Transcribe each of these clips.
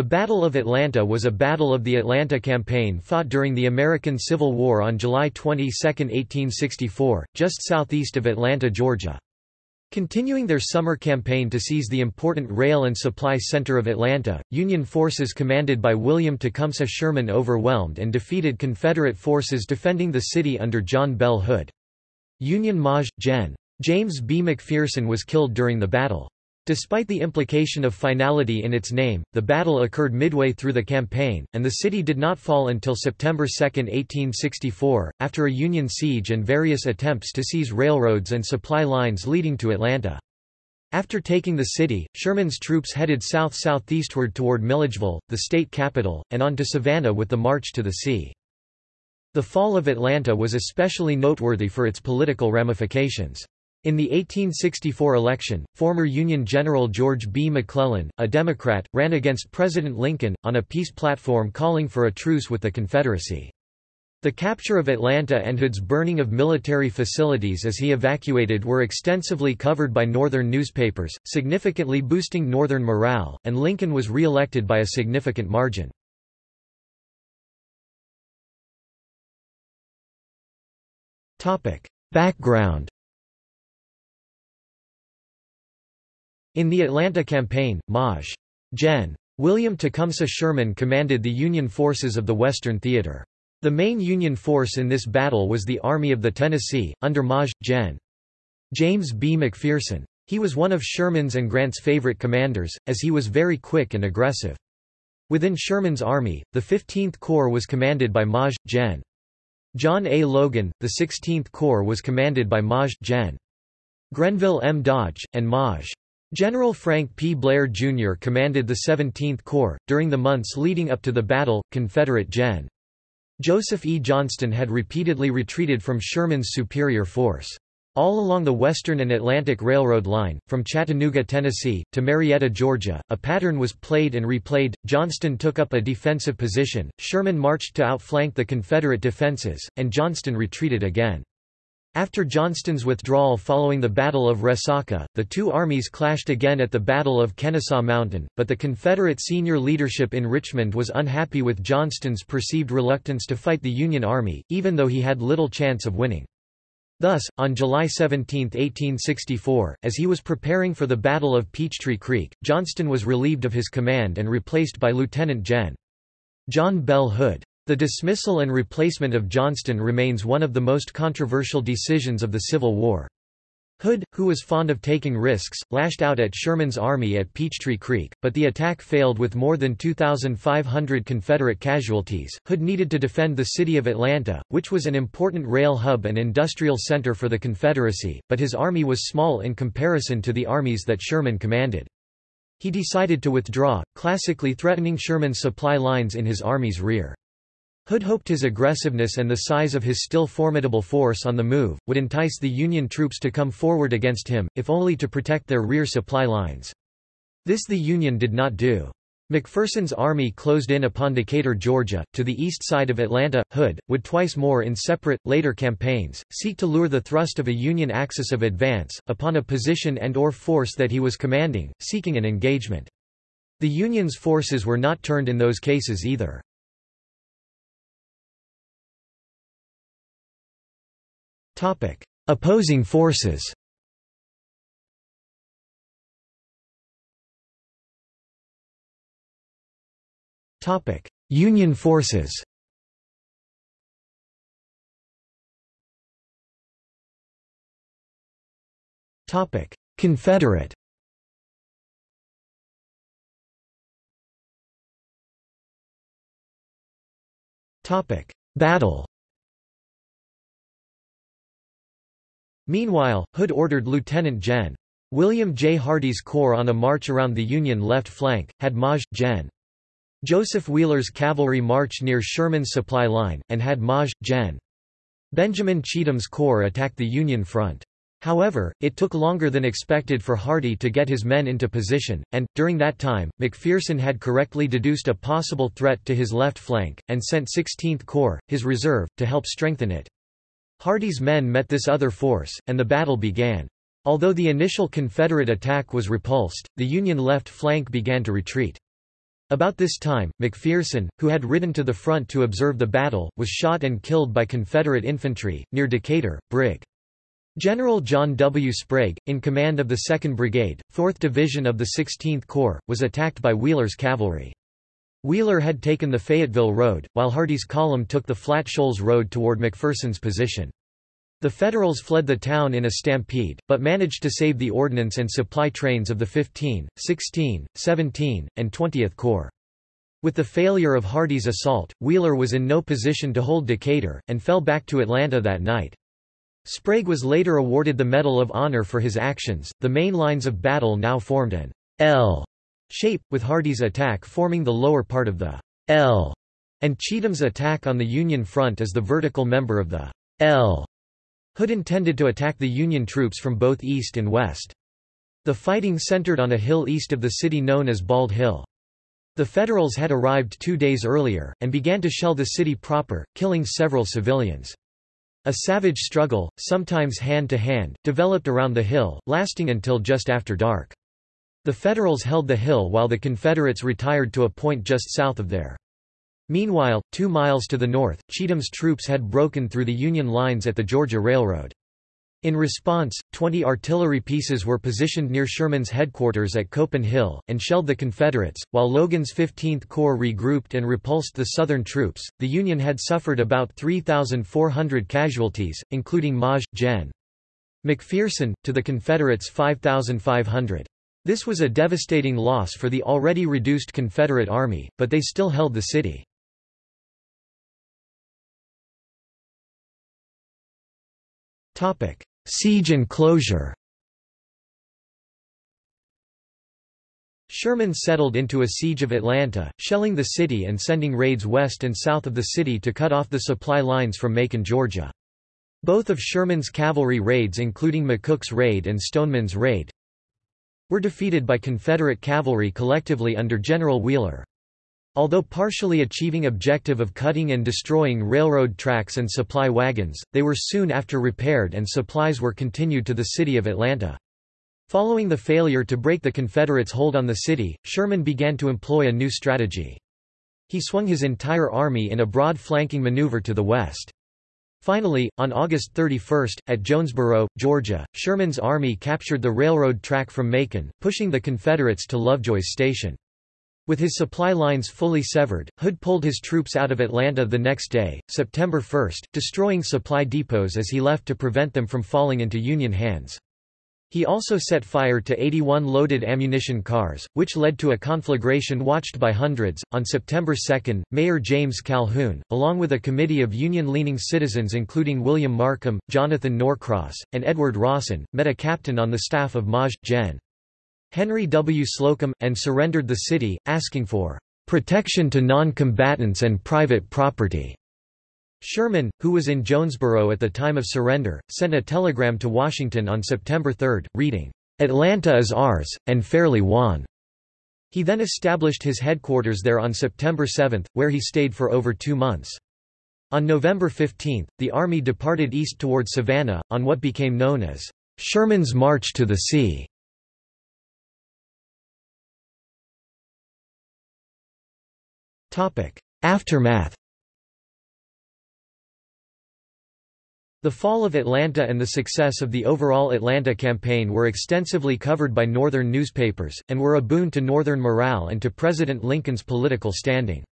The Battle of Atlanta was a battle of the Atlanta Campaign fought during the American Civil War on July 22, 1864, just southeast of Atlanta, Georgia. Continuing their summer campaign to seize the important rail and supply center of Atlanta, Union forces commanded by William Tecumseh Sherman overwhelmed and defeated Confederate forces defending the city under John Bell Hood. Union Maj. Gen. James B. McPherson was killed during the battle. Despite the implication of finality in its name, the battle occurred midway through the campaign, and the city did not fall until September 2, 1864, after a Union siege and various attempts to seize railroads and supply lines leading to Atlanta. After taking the city, Sherman's troops headed south-southeastward toward Milledgeville, the state capital, and on to Savannah with the march to the sea. The fall of Atlanta was especially noteworthy for its political ramifications. In the 1864 election, former Union General George B. McClellan, a Democrat, ran against President Lincoln, on a peace platform calling for a truce with the Confederacy. The capture of Atlanta and Hood's burning of military facilities as he evacuated were extensively covered by Northern newspapers, significantly boosting Northern morale, and Lincoln was re-elected by a significant margin. Background In the Atlanta campaign, Maj. Gen. William Tecumseh Sherman commanded the Union forces of the Western Theater. The main Union force in this battle was the Army of the Tennessee, under Maj. Gen. James B. McPherson. He was one of Sherman's and Grant's favorite commanders, as he was very quick and aggressive. Within Sherman's army, the 15th Corps was commanded by Maj. Gen. John A. Logan, the 16th Corps was commanded by Maj. Gen. Grenville M. Dodge, and Maj. General Frank P. Blair, Jr. commanded the 17th Corps. During the months leading up to the battle, Confederate Gen. Joseph E. Johnston had repeatedly retreated from Sherman's superior force. All along the Western and Atlantic Railroad line, from Chattanooga, Tennessee, to Marietta, Georgia, a pattern was played and replayed. Johnston took up a defensive position, Sherman marched to outflank the Confederate defenses, and Johnston retreated again. After Johnston's withdrawal following the Battle of Resaca, the two armies clashed again at the Battle of Kennesaw Mountain, but the Confederate senior leadership in Richmond was unhappy with Johnston's perceived reluctance to fight the Union Army, even though he had little chance of winning. Thus, on July 17, 1864, as he was preparing for the Battle of Peachtree Creek, Johnston was relieved of his command and replaced by Lieutenant Gen. John Bell Hood. The dismissal and replacement of Johnston remains one of the most controversial decisions of the Civil War. Hood, who was fond of taking risks, lashed out at Sherman's army at Peachtree Creek, but the attack failed with more than 2,500 Confederate casualties. Hood needed to defend the city of Atlanta, which was an important rail hub and industrial center for the Confederacy, but his army was small in comparison to the armies that Sherman commanded. He decided to withdraw, classically threatening Sherman's supply lines in his army's rear. Hood hoped his aggressiveness and the size of his still formidable force on the move, would entice the Union troops to come forward against him, if only to protect their rear supply lines. This the Union did not do. McPherson's army closed in upon Decatur, Georgia, to the east side of Atlanta. Hood, would twice more in separate, later campaigns, seek to lure the thrust of a Union axis of advance, upon a position and or force that he was commanding, seeking an engagement. The Union's forces were not turned in those cases either. Opposing forces. Union forces. Topic: Confederate. Topic: Battle Meanwhile, Hood ordered Lieutenant Gen. William J. Hardee's corps on a march around the Union left flank, had Maj. Gen. Joseph Wheeler's cavalry march near Sherman's supply line, and had Maj. Gen. Benjamin Cheatham's corps attack the Union front. However, it took longer than expected for Hardee to get his men into position, and, during that time, McPherson had correctly deduced a possible threat to his left flank, and sent 16th Corps, his reserve, to help strengthen it. Hardee's men met this other force, and the battle began. Although the initial Confederate attack was repulsed, the Union left flank began to retreat. About this time, McPherson, who had ridden to the front to observe the battle, was shot and killed by Confederate infantry, near Decatur. Brig. General John W. Sprague, in command of the 2nd Brigade, 4th Division of the 16th Corps, was attacked by Wheeler's cavalry. Wheeler had taken the Fayetteville Road, while Hardee's column took the Flat Shoals Road toward McPherson's position. The Federals fled the town in a stampede, but managed to save the ordnance and supply trains of the 15, 16, 17, and 20th Corps. With the failure of Hardee's assault, Wheeler was in no position to hold Decatur, and fell back to Atlanta that night. Sprague was later awarded the Medal of Honor for his actions. The main lines of battle now formed an L shape, with Hardee's attack forming the lower part of the L, and Cheatham's attack on the Union front as the vertical member of the L. Hood intended to attack the Union troops from both east and west. The fighting centered on a hill east of the city known as Bald Hill. The Federals had arrived two days earlier, and began to shell the city proper, killing several civilians. A savage struggle, sometimes hand-to-hand, -hand, developed around the hill, lasting until just after dark. The Federals held the hill while the Confederates retired to a point just south of there. Meanwhile, two miles to the north, Cheatham's troops had broken through the Union lines at the Georgia Railroad. In response, 20 artillery pieces were positioned near Sherman's headquarters at Copen Hill, and shelled the Confederates, while Logan's 15th Corps regrouped and repulsed the Southern troops. The Union had suffered about 3,400 casualties, including Maj. Gen. McPherson, to the Confederates 5,500. This was a devastating loss for the already reduced Confederate Army, but they still held the city. Siege and closure Sherman settled into a siege of Atlanta, shelling the city and sending raids west and south of the city to cut off the supply lines from Macon, Georgia. Both of Sherman's cavalry raids including McCook's raid and Stoneman's raid were defeated by Confederate cavalry collectively under General Wheeler. Although partially achieving objective of cutting and destroying railroad tracks and supply wagons, they were soon after repaired and supplies were continued to the city of Atlanta. Following the failure to break the Confederates' hold on the city, Sherman began to employ a new strategy. He swung his entire army in a broad flanking maneuver to the west. Finally, on August 31, at Jonesboro, Georgia, Sherman's army captured the railroad track from Macon, pushing the Confederates to Lovejoy's Station. With his supply lines fully severed, Hood pulled his troops out of Atlanta the next day, September 1, destroying supply depots as he left to prevent them from falling into Union hands. He also set fire to 81 loaded ammunition cars, which led to a conflagration watched by hundreds. On September 2, Mayor James Calhoun, along with a committee of Union leaning citizens including William Markham, Jonathan Norcross, and Edward Rawson, met a captain on the staff of Maj. Gen. Henry W. Slocum, and surrendered the city, asking for protection to non-combatants and private property. Sherman, who was in Jonesboro at the time of surrender, sent a telegram to Washington on September 3, reading, "'Atlanta is ours, and fairly won." He then established his headquarters there on September 7, where he stayed for over two months. On November 15, the army departed east toward Savannah, on what became known as Sherman's March to the Sea. Aftermath The fall of Atlanta and the success of the overall Atlanta campaign were extensively covered by Northern newspapers, and were a boon to Northern morale and to President Lincoln's political standing.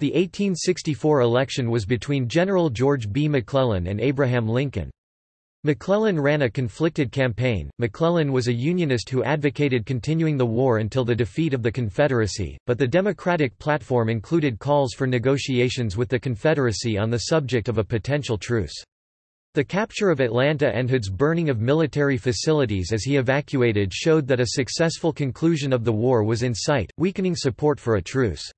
The 1864 election was between General George B. McClellan and Abraham Lincoln. McClellan ran a conflicted campaign. McClellan was a Unionist who advocated continuing the war until the defeat of the Confederacy, but the Democratic platform included calls for negotiations with the Confederacy on the subject of a potential truce. The capture of Atlanta and Hood's burning of military facilities as he evacuated showed that a successful conclusion of the war was in sight, weakening support for a truce.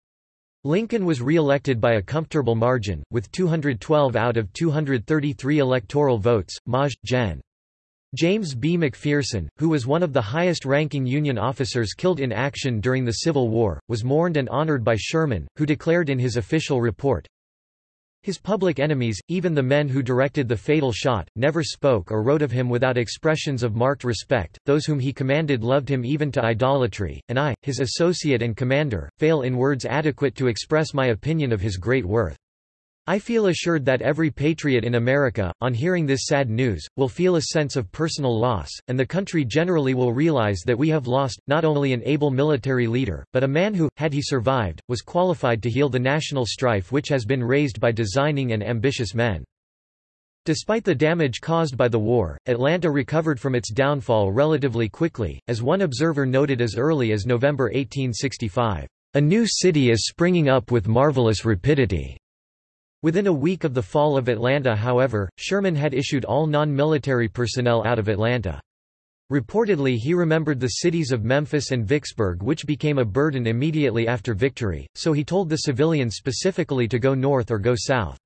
Lincoln was re-elected by a comfortable margin, with 212 out of 233 electoral votes. Maj. Gen. James B. McPherson, who was one of the highest-ranking Union officers killed in action during the Civil War, was mourned and honored by Sherman, who declared in his official report, His public enemies, even the men who directed the fatal shot, never spoke or wrote of him without expressions of marked respect, those whom he commanded loved him even to idolatry, and I, his associate and commander, fail in words adequate to express my opinion of his great worth. I feel assured that every patriot in America, on hearing this sad news, will feel a sense of personal loss, and the country generally will realize that we have lost, not only an able military leader, but a man who, had he survived, was qualified to heal the national strife which has been raised by designing and ambitious men. Despite the damage caused by the war, Atlanta recovered from its downfall relatively quickly, as one observer noted as early as November 1865, "...a new city is springing up with marvelous rapidity." Within a week of the fall of Atlanta however, Sherman had issued all non-military personnel out of Atlanta. Reportedly he remembered the cities of Memphis and Vicksburg which became a burden immediately after victory, so he told the civilians specifically to go north or go south.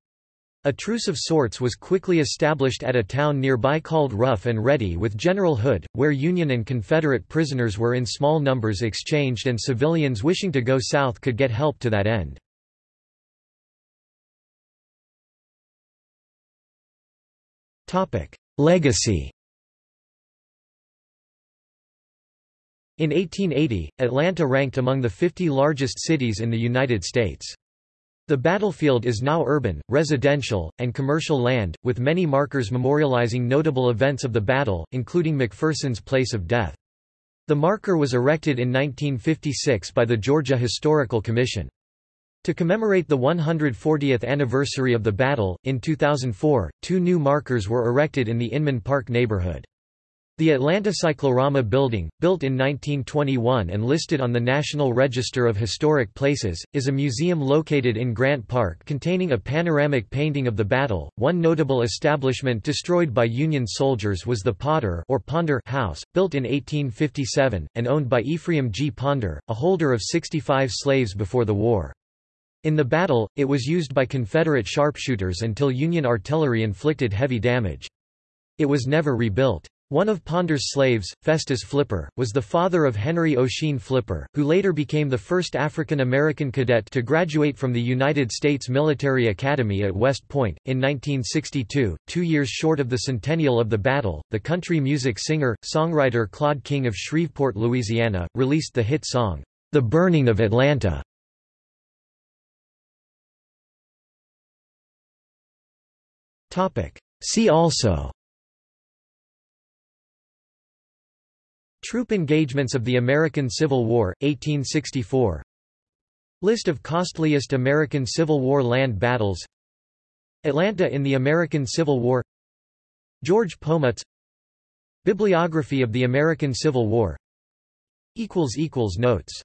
A truce of sorts was quickly established at a town nearby called Rough and Ready with General Hood, where Union and Confederate prisoners were in small numbers exchanged and civilians wishing to go south could get help to that end. Legacy In 1880, Atlanta ranked among the 50 largest cities in the United States. The battlefield is now urban, residential, and commercial land, with many markers memorializing notable events of the battle, including McPherson's place of death. The marker was erected in 1956 by the Georgia Historical Commission. To commemorate the 140th anniversary of the battle, in 2004, two new markers were erected in the Inman Park neighborhood. The Atlanta Cyclorama Building, built in 1921 and listed on the National Register of Historic Places, is a museum located in Grant Park containing a panoramic painting of the battle. One notable establishment destroyed by Union soldiers was the Potter or Ponder House, built in 1857, and owned by Ephraim G. Ponder, a holder of 65 slaves before the war. In the battle, it was used by Confederate sharpshooters until Union artillery inflicted heavy damage. It was never rebuilt. One of Ponder's slaves, Festus Flipper, was the father of Henry Ossian Flipper, who later became the first African American cadet to graduate from the United States Military Academy at West Point. In 1962, two years short of the centennial of the battle, the country music singer, songwriter Claude King of Shreveport, Louisiana, released the hit song, The Burning of Atlanta. See also. Troop engagements of the American Civil War, 1864 List of costliest American Civil War land battles. Atlanta in the American Civil War. George Pomutz Bibliography of the American Civil War. Notes